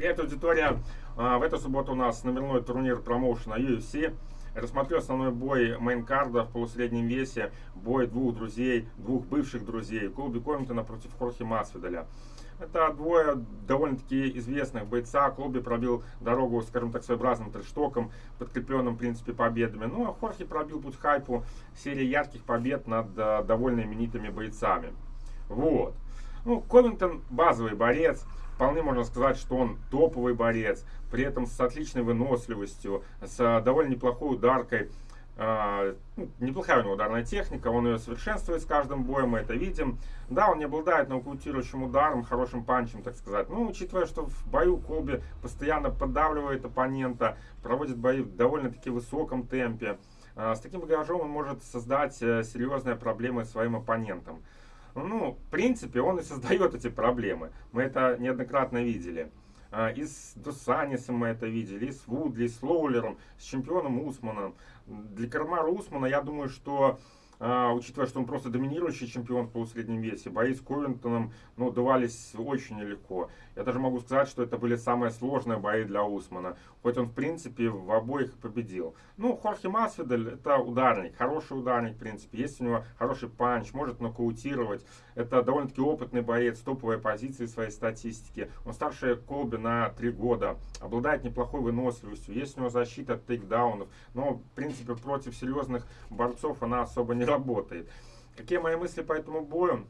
Привет, аудитория! А, в эту субботу у нас номерной турнир промоушена UFC. Рассмотрю основной бой мейнкарда в полусреднем весе. Бой двух друзей, двух бывших друзей. Колби Коминтона против Хорхи Масвидаля. Это двое довольно-таки известных бойца. Колби пробил дорогу, скажем так, своеобразным трештоком, подкрепленным, в принципе, победами. Ну, а Хорхи пробил путь хайпу серии ярких побед над э, довольно именитыми бойцами. Вот. Ну, Ковингтон базовый борец. Вполне можно сказать, что он топовый борец. При этом с отличной выносливостью, с довольно неплохой ударкой. Uh, ну, неплохая у него ударная техника, он ее совершенствует с каждым боем, мы это видим. Да, он не обладает нокаутирующим ударом, хорошим панчем, так сказать. Но учитывая, что в бою Колби постоянно поддавливает оппонента, проводит бои в довольно-таки высоком темпе, uh, с таким багажом он может создать uh, серьезные проблемы своим оппонентам. Ну, в принципе, он и создает эти проблемы. Мы это неоднократно видели. А, и с Дусанисом мы это видели, и с Вудли, и с Лоулером, с чемпионом Усманом. Для Кармара Усмана, я думаю, что а, учитывая, что он просто доминирующий чемпион в полусреднем весе, бои с Ковентоном ну, давались очень нелегко. Я даже могу сказать, что это были самые сложные бои для Усмана, хоть он в принципе в обоих победил. Ну, Хорхе Масвидель это ударник, хороший ударник в принципе, есть у него хороший панч, может нокаутировать. Это довольно-таки опытный боец, топовые позиции своей статистики. Он старше Колби на 3 года, обладает неплохой выносливостью, есть у него защита от тейкдаунов, но в принципе против серьезных борцов она особо не работает. Какие мои мысли по этому бою?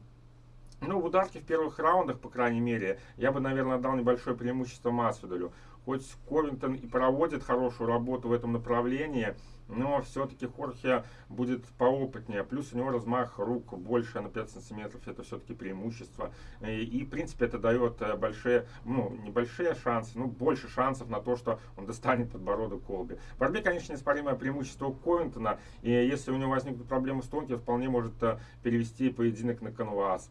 Ну, в ударке в первых раундах, по крайней мере, я бы, наверное, дал небольшое преимущество Масвидалю. Хоть Ковинтон и проводит хорошую работу в этом направлении, но все-таки Хорхе будет поопытнее. Плюс у него размах рук больше на 5 сантиметров, это все-таки преимущество. И, и, в принципе, это дает э, большие, ну, небольшие шансы, ну, больше шансов на то, что он достанет подбородок Колби. В борьбе, конечно, неоспоримое преимущество у Ковинтона, и если у него возникнут проблемы с тонки, вполне может э, перевести поединок на канвас.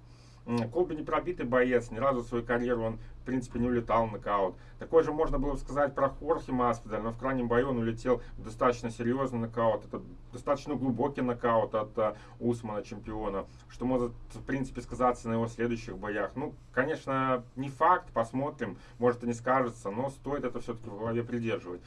Колби не пробитый боец, ни разу в свою карьеру он, в принципе, не улетал в нокаут. Такое же можно было сказать про Хорхе Маспидаль, но в крайнем бою он улетел в достаточно серьезный нокаут. Это достаточно глубокий нокаут от uh, Усмана, чемпиона, что может, в принципе, сказаться на его следующих боях. Ну, конечно, не факт, посмотрим, может и не скажется, но стоит это все-таки в голове придерживать.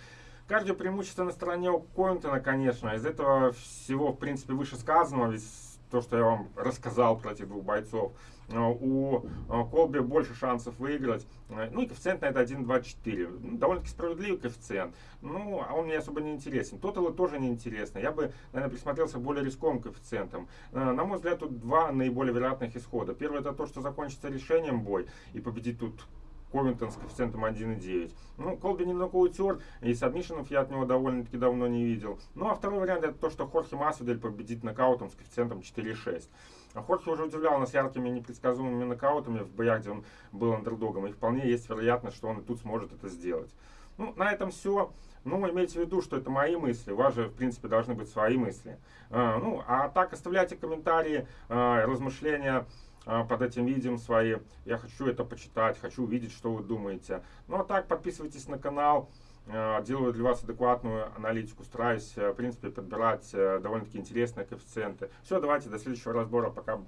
Кардио преимущество на стороне у Коинтона, конечно. Из этого всего, в принципе, вышесказанного, ведь то, что я вам рассказал про этих двух бойцов, э, у э, Колби больше шансов выиграть. Э, ну и коэффициент на это 1,24. Ну, довольно-таки справедливый коэффициент. Ну, а он мне особо не интересен. Тоталы тоже не интересно. Я бы, наверное, присмотрелся более рисковым коэффициентам. На мой взгляд, тут два наиболее вероятных исхода. Первый это то, что закончится решением бой и победит тут Ковинтон с коэффициентом 1,9. Ну, Колби немного утер, и сабмишенов я от него довольно-таки давно не видел. Ну, а второй вариант это то, что Хорхе Масвидель победит нокаутом с коэффициентом 4,6. А Хорхе уже удивлял нас яркими непредсказуемыми нокаутами в боях, где он был андердогом, и вполне есть вероятность, что он и тут сможет это сделать. Ну, на этом все. Ну, имейте в виду, что это мои мысли. У вас же, в принципе, должны быть свои мысли. А, ну, а так, оставляйте комментарии, а, размышления под этим видео свои. Я хочу это почитать, хочу увидеть, что вы думаете. Ну а так, подписывайтесь на канал. А, делаю для вас адекватную аналитику, стараюсь, э, в принципе, подбирать э, довольно-таки интересные коэффициенты. Все, давайте, до следующего разбора. Пока.